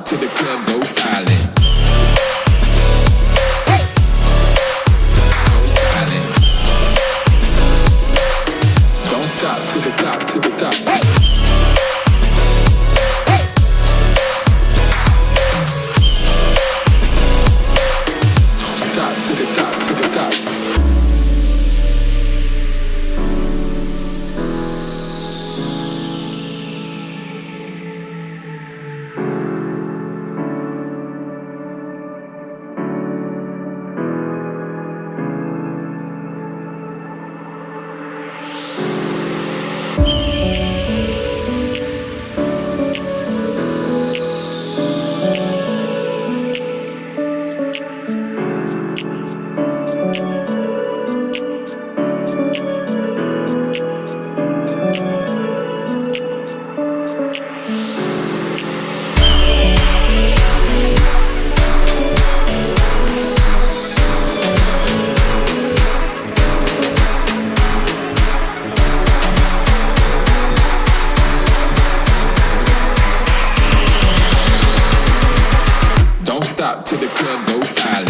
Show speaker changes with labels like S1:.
S1: stop till the club. Go silent. Don't stop till the clock, till the clock. to the club, go silent.